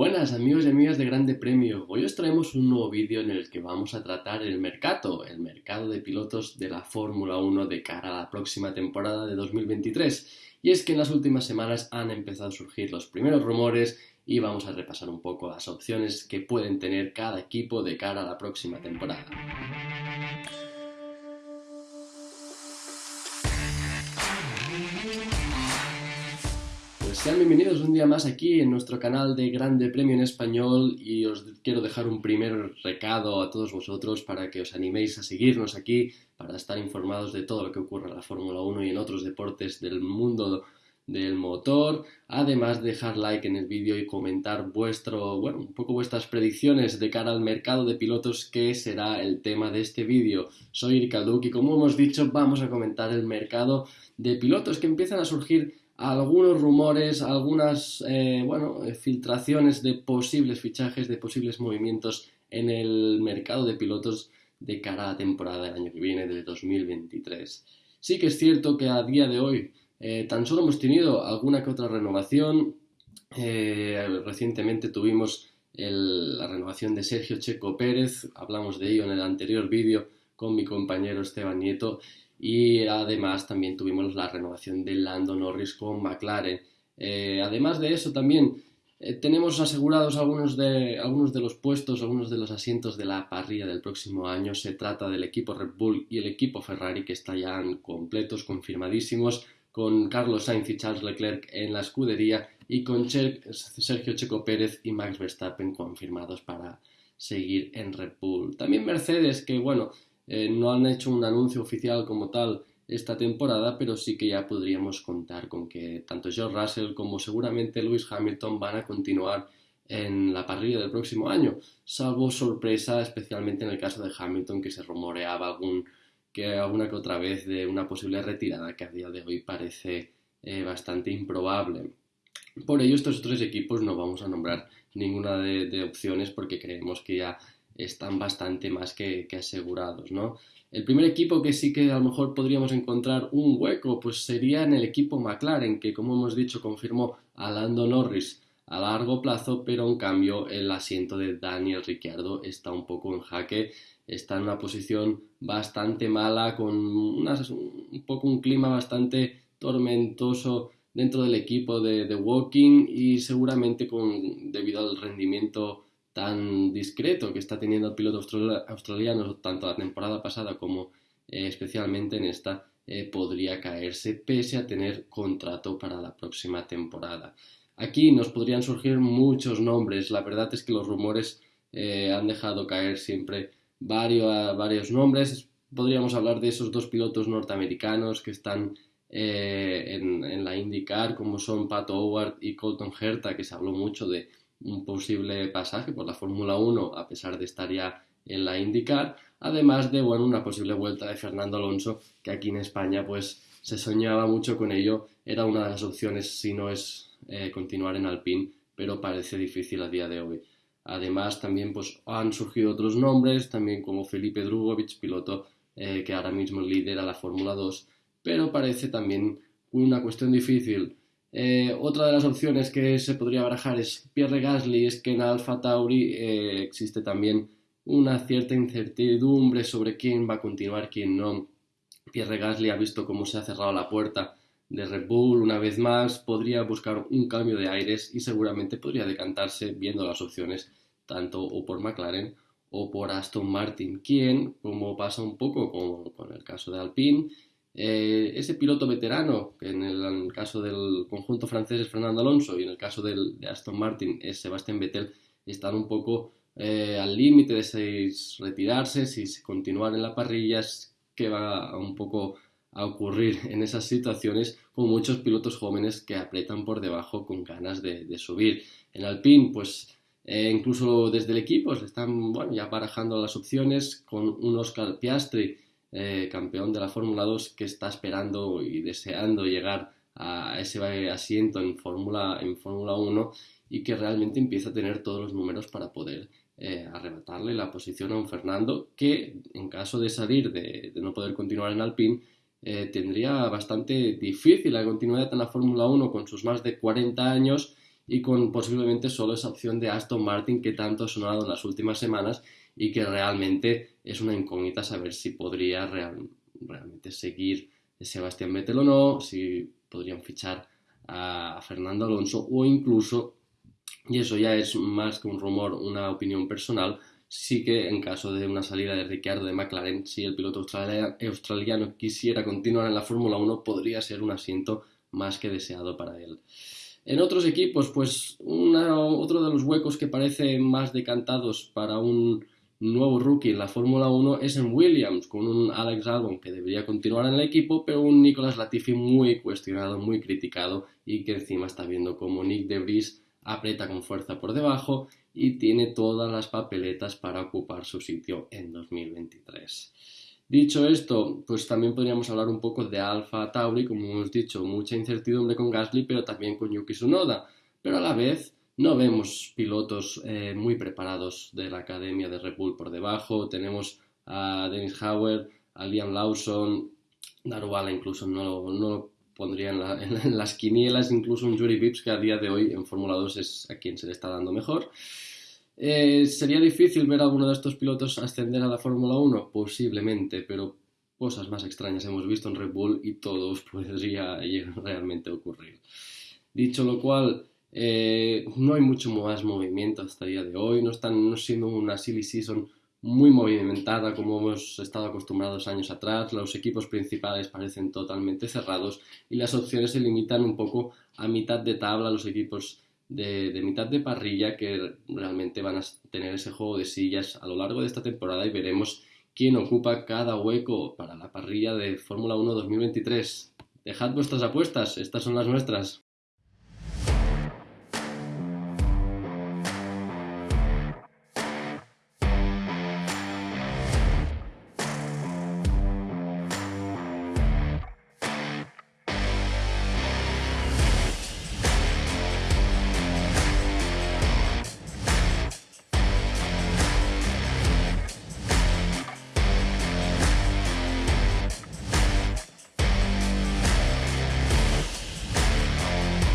Buenas amigos y amigas de Grande Premio. Hoy os traemos un nuevo vídeo en el que vamos a tratar el mercado, el mercado de pilotos de la Fórmula 1 de cara a la próxima temporada de 2023. Y es que en las últimas semanas han empezado a surgir los primeros rumores y vamos a repasar un poco las opciones que pueden tener cada equipo de cara a la próxima temporada. Sean bienvenidos un día más aquí en nuestro canal de Grande Premio en Español y os quiero dejar un primer recado a todos vosotros para que os animéis a seguirnos aquí, para estar informados de todo lo que ocurre en la Fórmula 1 y en otros deportes del mundo del motor, además de dejar like en el vídeo y comentar vuestro, bueno, un poco vuestras predicciones de cara al mercado de pilotos que será el tema de este vídeo. Soy Irkalduk y como hemos dicho vamos a comentar el mercado de pilotos que empiezan a surgir algunos rumores, algunas eh, bueno, eh, filtraciones de posibles fichajes, de posibles movimientos en el mercado de pilotos de cara a la temporada del año que viene, de 2023. Sí que es cierto que a día de hoy eh, tan solo hemos tenido alguna que otra renovación. recientemente tuvimos la renovación de Sergio Checo Pérez, hablamos de ello en el anterior vídeo con mi compañero Esteban Nieto, y además también tuvimos la renovación de Lando Norris con McLaren. Eh, además de eso también eh, tenemos asegurados algunos de, algunos de los puestos, algunos de los asientos de la parrilla del próximo año. Se trata del equipo Red Bull y el equipo Ferrari que están ya completos, confirmadísimos, con Carlos Sainz y Charles Leclerc en la escudería y con Sergio Checo Pérez y Max Verstappen confirmados para seguir en Red Bull. También Mercedes, que bueno, eh, no han hecho un anuncio oficial como tal esta temporada, pero sí que ya podríamos contar con que tanto George Russell como seguramente Lewis Hamilton van a continuar en la parrilla del próximo año, salvo sorpresa, especialmente en el caso de Hamilton, que se rumoreaba algún, que alguna que otra vez de una posible retirada que a día de hoy parece eh, bastante improbable. Por ello, estos tres equipos no vamos a nombrar ninguna de opciones porque creemos que ya están bastante más que, asegurados, ¿no? El primer equipo que sí que a lo mejor podríamos encontrar un hueco, pues sería en el equipo McLaren, que como hemos dicho confirmó a Lando Norris a largo plazo, pero en cambio el asiento de Daniel Ricciardo está un poco en jaque, está en una posición bastante mala, con un poco un clima bastante tormentoso dentro del equipo de, de Walking y seguramente con, debido al rendimiento tan discreto que está teniendo el piloto australiano tanto la temporada pasada como eh, especialmente en esta eh, podría caerse pese a tener contrato para la próxima temporada. Aquí nos podrían surgir muchos nombres, la verdad es que los rumores eh, han dejado caer siempre varios, varios nombres, podríamos hablar de esos dos pilotos norteamericanos que están en, la IndyCar, como son Pat Howard y Colton Herta, que se habló mucho de un posible pasaje por la Fórmula 1 a pesar de estar ya en la IndyCar, además de bueno, una posible vuelta de Fernando Alonso, que aquí en España pues se soñaba mucho con ello, era una de las opciones si no es eh, continuar en Alpine, pero parece difícil a día de hoy. Además también pues han surgido otros nombres, también como Felipe Drugovich, piloto eh, que ahora mismo lidera la Fórmula 2, pero parece también una cuestión difícil eh, otra de las opciones que se podría barajar es Pierre Gasly, es que en Alfa Tauri eh, existe también una cierta incertidumbre sobre quién va a continuar, quién no. Pierre Gasly ha visto cómo se ha cerrado la puerta de Red Bull una vez más, podría buscar un cambio de aires y seguramente podría decantarse viendo las opciones tanto o por McLaren o por Aston Martin, quien, como pasa un poco con el caso de Alpine, eh, ese piloto veterano, que en el, caso del conjunto francés es Fernando Alonso y en el caso del, de Aston Martin es Sebastián Vettel, están un poco eh, al límite de si retirarse, si continuar en la parrilla, que va un poco a ocurrir en esas situaciones con muchos pilotos jóvenes que apretan por debajo con ganas de, subir. En Alpine, pues eh, incluso desde el equipo se están bueno, ya barajando las opciones con un Oscar Piastri eh, campeón de la Fórmula 2 que está esperando y deseando llegar a ese asiento en Fórmula en Fórmula 1 y que realmente empieza a tener todos los números para poder eh, arrebatarle la posición a un Fernando que en caso de salir de, no poder continuar en Alpine eh, tendría bastante difícil la continuidad en la Fórmula 1 con sus más de 40 años y con posiblemente solo esa opción de Aston Martin que tanto ha sonado en las últimas semanas y que realmente es una incógnita saber si podría realmente seguir Sebastián Vettel o no, si podrían fichar a Fernando Alonso o incluso, y eso ya es más que un rumor, una opinión personal, sí que en caso de una salida de Ricciardo de McLaren, si el piloto australiano quisiera continuar en la Fórmula 1, podría ser un asiento más que deseado para él. En otros equipos, pues otro de los huecos que parece más decantados para un nuevo rookie en la Fórmula 1 es en Williams, con un Alex Albon que debería continuar en el equipo, pero un Nicolas Latifi muy cuestionado, muy criticado y que encima está viendo como Nick de Vries aprieta con fuerza por debajo y tiene todas las papeletas para ocupar su sitio en 2023. Dicho esto, pues también podríamos hablar un poco de Alfa Tauri, como hemos dicho, mucha incertidumbre con Gasly, pero también con Yuki Tsunoda. Pero a la vez no vemos pilotos eh, muy preparados de la academia de Red Bull por debajo. Tenemos a Dennis Hauer, a Liam Lawson, Daruvala incluso no, lo pondría en, las quinielas, incluso un Yuri Vips que a día de hoy en Fórmula 2 es a quien se le está dando mejor. Eh, ¿Sería difícil ver a alguno de estos pilotos ascender a la Fórmula 1? Posiblemente, pero cosas más extrañas hemos visto en Red Bull y todos podría realmente ocurrir. Dicho lo cual, eh, no hay mucho más movimiento hasta el día de hoy, no están siendo una silly season muy movimentada como hemos estado acostumbrados años atrás, los equipos principales parecen totalmente cerrados y las opciones se limitan un poco a mitad de tabla los equipos de, mitad de parrilla que realmente van a tener ese juego de sillas a lo largo de esta temporada y veremos quién ocupa cada hueco para la parrilla de Fórmula 1 2023. Dejad vuestras apuestas, estas son las nuestras.